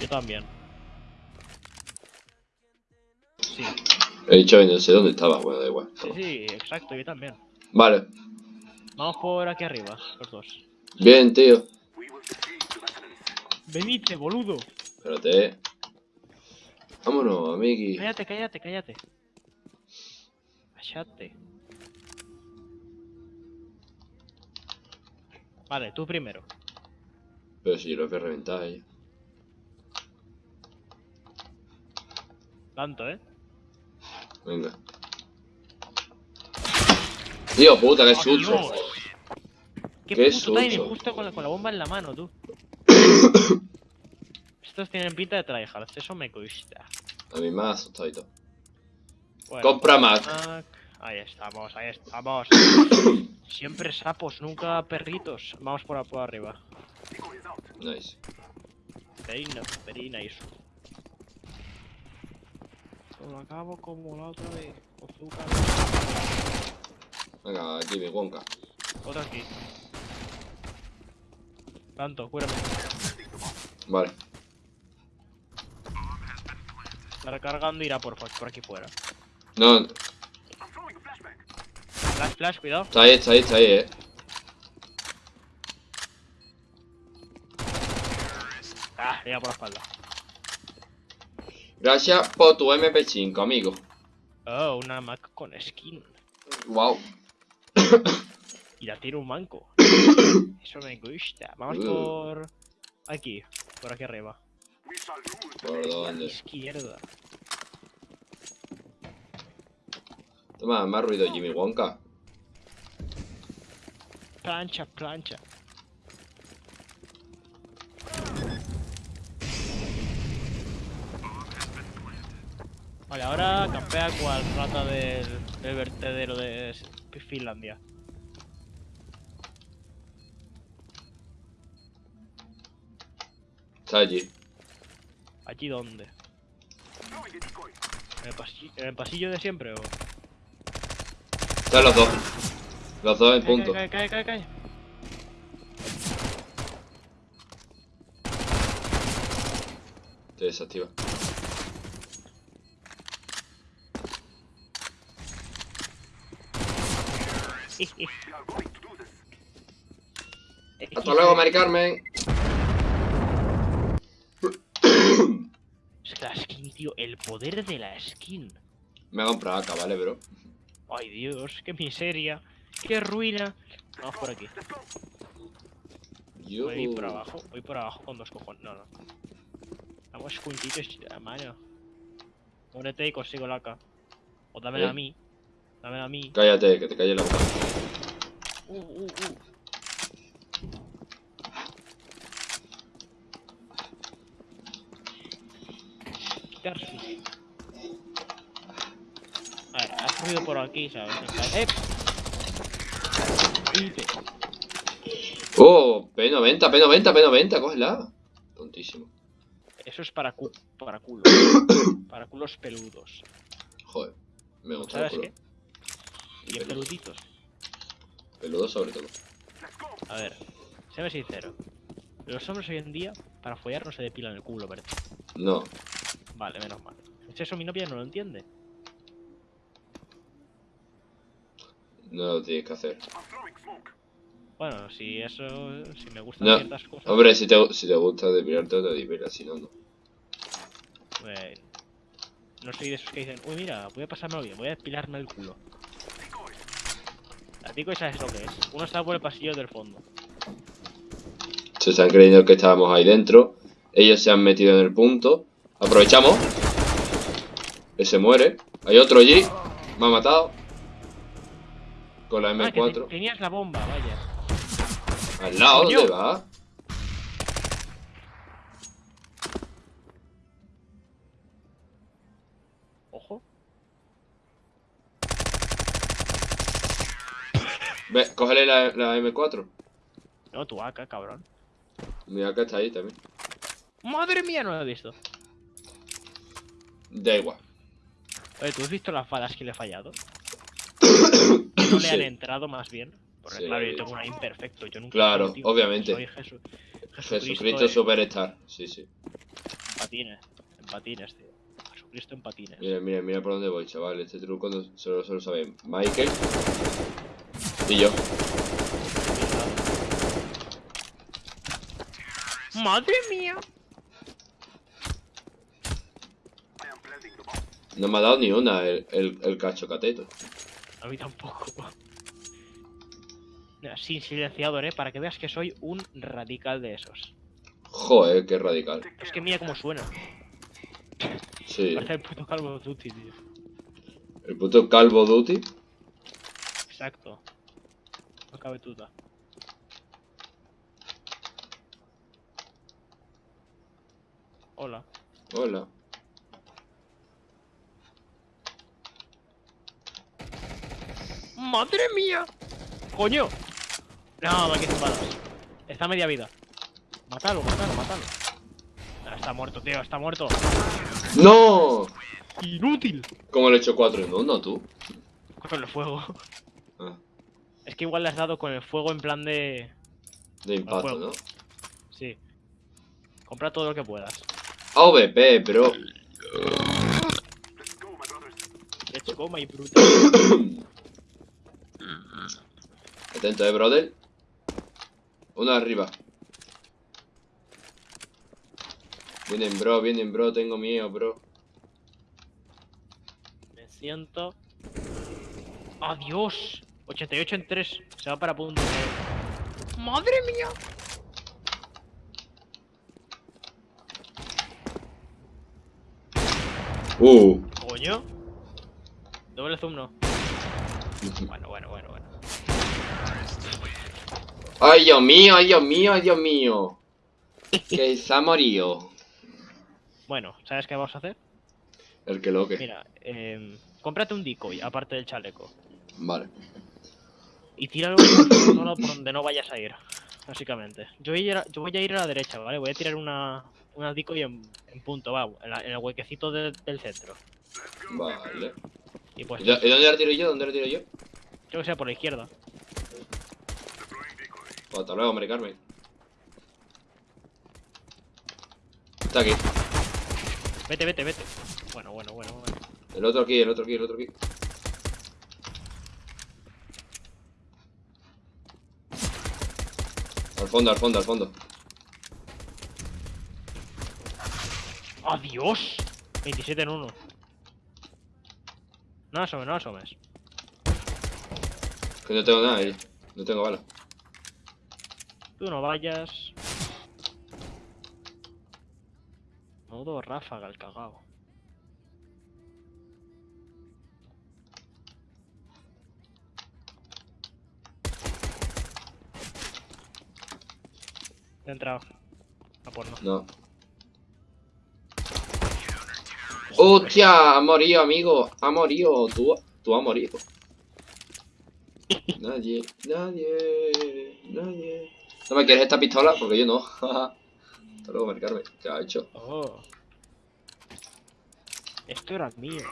Yo también. Sí, He dicho y no sé dónde estaba, bueno, da igual. sí, sí, exacto, yo también. Vale. Vamos por aquí arriba, los dos. Bien, tío. Venite, boludo. Espérate. Vámonos, amigui. Cállate, cállate, cállate. Cállate. Vale, tú primero. Pero si yo lo voy a reventar ahí. Tanto, ¿eh? Venga. Tío, puta, qué ¡Oh, susto. Dios! ¡Qué, Qué puto timing! Justo con la, con la bomba en la mano, tú. Estos tienen pinta de tryhards, eso me gusta. A mí me ha asustado y todo. Bueno, Compra Mac. Mac. Ahí estamos, ahí estamos. Siempre sapos, nunca perritos. Vamos por, por arriba. Nice. Very nice, very nice. Lo acabo como la otra vez. Azúcar. Venga, Jimmy Wonka. Otra aquí. Tanto, cúrame. Vale. Está recargando irá por, por aquí fuera. No, Flash, flash, cuidado. está ahí, está ahí, está ahí, eh. Ah, llega por la espalda. Gracias por tu MP5, amigo. Oh, una Mac con skin. Wow. Y la tiene un manco. Eso me gusta. Vamos Uh. por... Aquí, por aquí arriba. ¿Por dónde? Izquierda. Toma, más ruido Jimmy Wonka. Plancha, plancha. Vale, ahora campea cual rata del, del vertedero de Finlandia. Está allí. ¿Allí dónde? ¿En el, pasillo, ¿En el pasillo de siempre o...? Están los dos. Los dos en Cae, punto. cae, cae, cae, cae. Te desactiva. Hasta luego, Mari Carmen. Es que la skin, tío, el poder de la skin. Me ha comprado acá, ¿vale, bro? Ay, Dios, qué miseria, qué ruina. Vamos por aquí. Yo... Voy por abajo, voy por abajo con dos cojones. No, no. Vamos juntitos, a mano. Muérete y consigo la AK. O dámela ¿Eh? a mí. Dámela a mí. Cállate, que te calle la boca. Uh, uh, uh. A ver, has ruido por aquí, ¿sabes? ¡Eh! Oh, P90, P90, P90, cógela. Tontísimo. Eso es para, cu para culos. para culos peludos. Joder, me gusta el ¿Sabes culo. qué? Bien peluditos. Peludo sobre todo. A ver, séme sincero. Los hombres hoy en día, para follar no se depilan el culo, ¿verdad? No, Vale, menos mal. Eso mi novia no lo entiende. no lo tienes que hacer. Bueno, si eso, si me gustan No, ciertas cosas, Hombre, si te, si te gusta depilarte, te depilas, si no, no. pues, no soy de esos que dicen, uy mira, voy a pasármelo bien, voy a depilarme el culo. Sabes lo que es. Uno está por el pasillo del fondo. Se están creyendo que estábamos ahí dentro. Ellos se han metido en el punto. Aprovechamos. Ese muere. Hay otro allí. Me ha matado. Con la Ah, que te- M4. tenías la bomba, vaya. Al lado. ¿dónde va? Ve, cógele la, la M4. No, tu AK, cabrón. Mira que está ahí también. Madre mía, no lo he visto. Da igual. Oye, ¿tú has visto las balas que le he fallado? No le han Sí. entrado más bien. Porque Sí. claro, yo tengo una imperfecto, yo nunca Claro, obviamente. Soy Jesu- Jesucristo de- Superstar. Sí, sí. patines. En patines, tío. Jesucristo en patines. Mira, mira, mira por dónde voy, chaval. Este truco no, solo, solo sabe Michael y yo. ¡Madre mía! No me ha dado ni una el, el, el cacho cateto. A mí tampoco. Mira, sin silenciador, eh, para que veas que soy un radical de esos. Joder, qué radical. Es que mira cómo suena. Sí. Parece el puto calvo Duty, tío. El puto calvo duty. Exacto. No cabe duda. Hola. Hola. ¡Madre mía! ¡Coño! No, me quedan balas. Está media vida. Mátalo, mátalo, mátalo. Ah, Está muerto, tío, está muerto. ¡No! ¡Inútil! ¿Cómo le he hecho cuatro en uno, tú? Con el fuego. Ah, Es que igual le has dado con el fuego en plan de... de impacto. ¿no? Sí. Compra todo lo que puedas. AVP, pero... Let's go, my brutal. Atento, eh, brother. Uno arriba. Vienen, bro, vienen, bro. Tengo miedo, bro. Me siento... ¡Adiós! 88 en 3. Se va para punto. ¡Madre mía! Uh. ¿Coño? Doble zoom no. Bueno, bueno, bueno, bueno. Ay, Dios mío, ay, Dios mío, ay, Dios mío. Que se ha morido. Bueno, ¿sabes qué vamos a hacer? El que lo que. Mira, eh, cómprate un decoy, aparte del chaleco. Vale. Y tíralo por donde no vayas a ir. Básicamente. Yo voy a ir a, yo voy a, ir a la derecha, ¿vale? Voy a tirar una, una decoy en, en punto, va, en, la- en el huequecito de- del centro. Vale. Y pues, ¿Y y dónde la tiro yo? ¿Dónde la tiro yo? yo que sea por la izquierda. Pues hasta luego, Mari Carmen. Está aquí. Vete, vete, vete. Bueno, bueno, bueno, bueno. El otro aquí, el otro aquí, el otro aquí. Al fondo, al fondo, al fondo. ¡Adiós! 27 en 1. No asomes, no asomes. Que no tengo nada ahí. No tengo bala. Tú no vayas. Modo ráfaga el cagao. He entrado. Ah, pues no. No. ¡Hostia! Ha morido, amigo. Ha morido. Tú, tú has morido. Nadie, nadie, nadie. ¿No me quieres esta pistola? Porque yo no. Hasta luego, Mari Carmen. ¿Qué ha hecho? Oh. Esto era mío.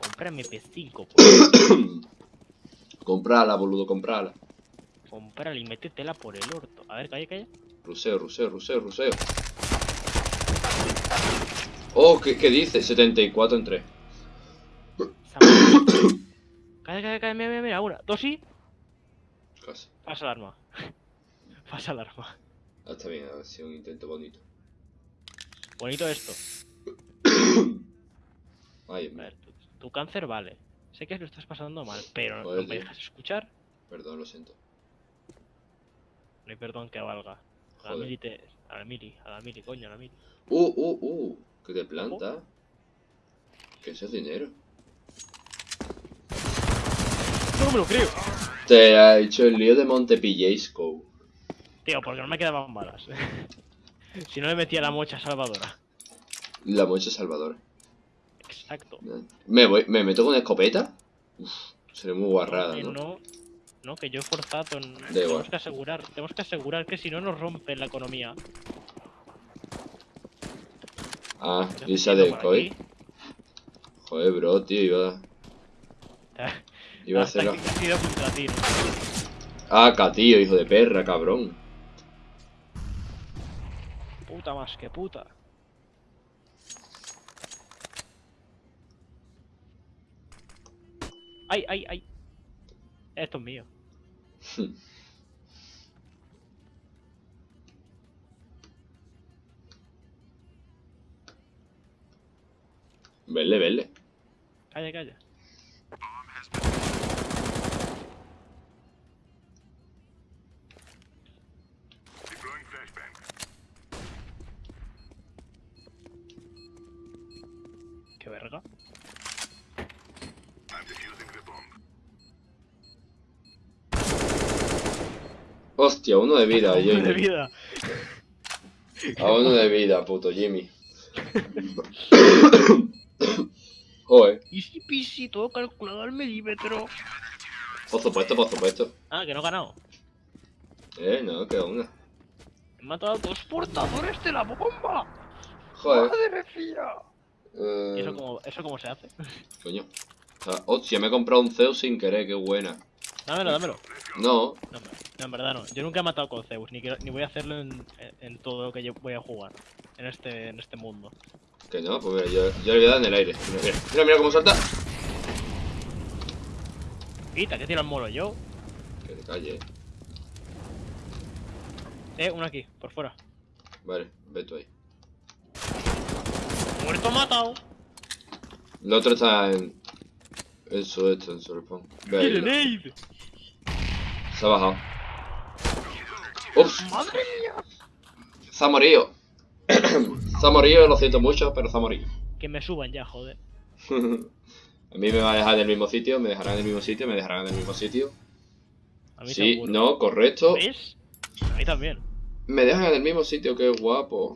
Cómprame P5, pues. Comprala, boludo, comprala. Cómprala y métetela por el orto. A ver, calla, calla. Ruseo, ruseo, ruseo, ruseo. Oh, ¿qué, qué dice? 74 en 3. Esa madre. Calla, calla, calla, mira, mira, mira, una, dos y... Casi. Pasa el arma. Pasa el arma. Ah, está bien, ha sido un intento bonito. Bonito esto. Ay, A ver, tu, tu cáncer vale. Sé que lo estás pasando mal, pero Joder, no me dejas escuchar. perdón, lo siento. No hay perdón que valga. A la mili, te- a la mili, a la mili, coño, a la mili. Uh, uh, uh. Que te planta. Que eso es dinero. No me lo creo. Te ha hecho el lío de Montepillesco. Tío, porque no me quedaban balas. si no le metía la mocha salvadora. La mocha Salvador. Exacto. ¿Me, voy, ¿Me meto con escopeta? Uf, seré muy guarrada, ¿no? no, no, que yo he forzado. en- tenemos que asegurar, tenemos que asegurar que si no nos rompe la economía. Ah, metiendo de aquí. Joder, bro, tío, iba, iba a Hasta hacerlo. que ha sido contra ti, ¿no? Ah, catío, hijo de perra, cabrón. Puta más que puta. ¡Ay, ay, ay! Esto es mío. Vele, vele. Calla, calla. Qué verga. Hostia, uno de vida, Uno Jimmy. de vida. A uno de vida, puto Jimmy. Joder. Easy peasy, todo calculado al milímetro. Por supuesto, por supuesto. Ah, que no he ganado. Eh, no, queda una. He matado a dos portadores de la bomba. Joder. ¡Madre mía! Eh, ¿Y eso cómo, eso cómo se hace? Coño. O sea, hostia, me he comprado un Zeus sin querer, qué buena. Dámelo, dámelo. No, No, en verdad no. Yo nunca he matado con Zeus, ni, ni voy a hacerlo en, todo lo que yo voy a jugar. En este, en este mundo. que no, pues mira, yo, yo le voy a dar en el aire. Mira, mira, cómo salta. Quita, que tiro el molo yo. Que te calle, eh. Eh, uno aquí, por fuera. Vale, ve tú ahí. Muerto matado. El otro está en. Su respawn. Ve ahí, Grenade. se ha bajado. Ups, ¡Madre mía! se ha morido. se ha morido, lo siento mucho, pero se ha morido. Que me suban ya, joder. A mí me va a dejar en el mismo sitio, me dejarán en el mismo sitio, me dejarán en el mismo sitio. A mí Sí, seguro. no, correcto. ¿Ves? A mí también. Me dejan en el mismo sitio, qué guapo.